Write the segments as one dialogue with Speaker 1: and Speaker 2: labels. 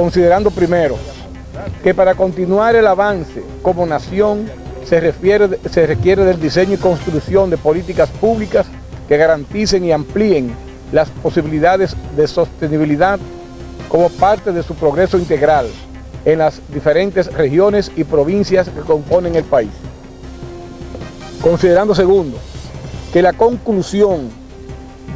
Speaker 1: considerando primero que para continuar el avance como nación se, refiere, se requiere del diseño y construcción de políticas públicas que garanticen y amplíen las posibilidades de sostenibilidad como parte de su progreso integral en las diferentes regiones y provincias que componen el país. Considerando segundo, que la conclusión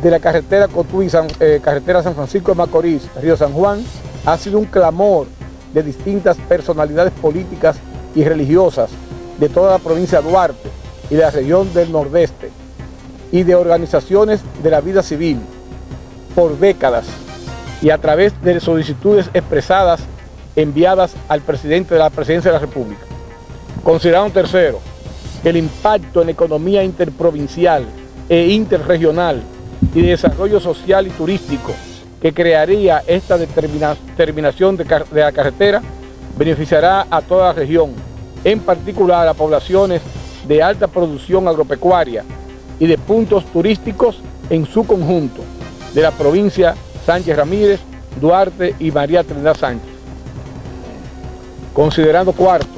Speaker 1: de la carretera Cotuí, San, eh, carretera San Francisco de Macorís, Río San Juan, ha sido un clamor de distintas personalidades políticas y religiosas de toda la provincia de Duarte y de la región del Nordeste y de organizaciones de la vida civil por décadas y a través de solicitudes expresadas enviadas al presidente de la presidencia de la República. Considerando tercero, el impacto en la economía interprovincial e interregional y de desarrollo social y turístico que crearía esta determinación de, la carretera beneficiará a toda la región, en particular a poblaciones de alta producción agropecuaria y de puntos turísticos en su conjunto, de la provincia Sánchez Ramírez, Duarte y María Trinidad Sánchez. Considerando cuarto,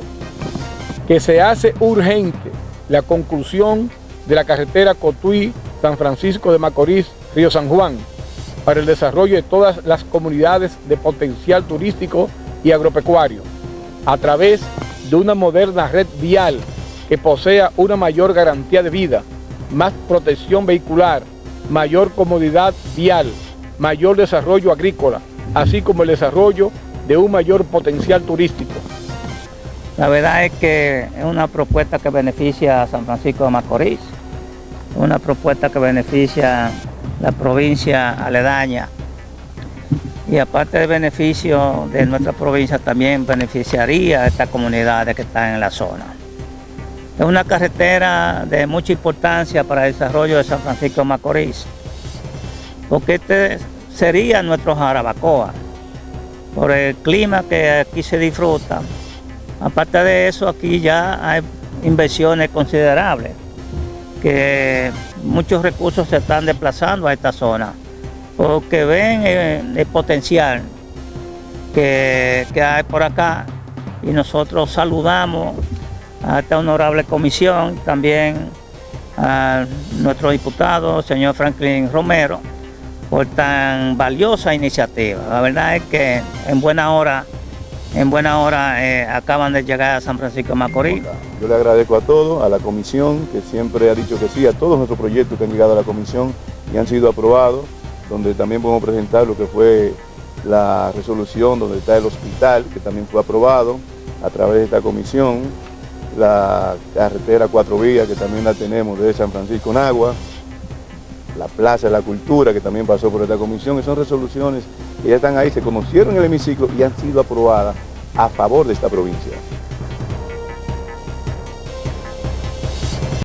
Speaker 1: que se hace urgente la conclusión de la carretera Cotuí, San Francisco de Macorís, Río San Juan, para el desarrollo de todas las comunidades de potencial turístico y agropecuario, a través de una moderna red vial que posea una mayor garantía de vida, más protección vehicular, mayor comodidad vial, mayor desarrollo agrícola, así como el desarrollo de un mayor potencial turístico.
Speaker 2: La verdad es que es una propuesta que beneficia a San Francisco de Macorís, una propuesta que beneficia la provincia aledaña y aparte del beneficio de nuestra provincia también beneficiaría a estas comunidades que están en la zona. Es una carretera de mucha importancia para el desarrollo de San Francisco de Macorís, porque este sería nuestro Jarabacoa, por el clima que aquí se disfruta. Aparte de eso, aquí ya hay inversiones considerables, que muchos recursos se están desplazando a esta zona, porque ven el, potencial que, que hay por acá y nosotros saludamos a esta honorable comisión, también a nuestro diputado, señor Franklin Romero, por tan valiosa iniciativa. La verdad es que en buena hora, en buena hora eh, acaban de llegar a San Francisco de Macorís.
Speaker 3: Yo le agradezco a todos, a la comisión, que siempre ha dicho que sí, a todos nuestros proyectos que han llegado a la comisión y han sido aprobados, donde también podemos presentar lo que fue la resolución donde está el hospital, que también fue aprobado a través de esta comisión, la carretera cuatro vías, que también la tenemos de San Francisco en Agua, la Plaza de la Cultura, que también pasó por esta comisión, y son resoluciones que ya están ahí, se conocieron en el hemiciclo y han sido aprobadas a favor de esta provincia.